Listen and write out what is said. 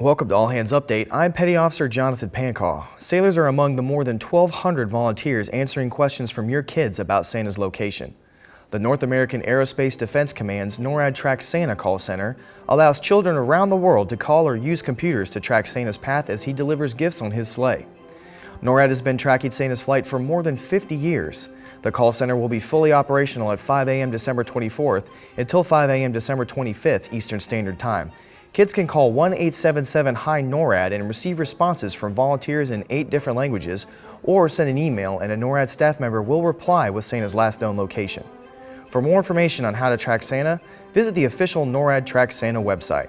Welcome to All Hands Update. I'm Petty Officer Jonathan Pancaw. Sailors are among the more than 1,200 volunteers answering questions from your kids about Santa's location. The North American Aerospace Defense Command's NORAD Track Santa call center allows children around the world to call or use computers to track Santa's path as he delivers gifts on his sleigh. NORAD has been tracking Santa's flight for more than 50 years. The call center will be fully operational at 5 a.m. December 24th until 5 a.m. December 25th Eastern Standard Time. Kids can call 1-877-HI-NORAD and receive responses from volunteers in eight different languages or send an email and a NORAD staff member will reply with Santa's last known location. For more information on how to track Santa, visit the official NORAD Track Santa website.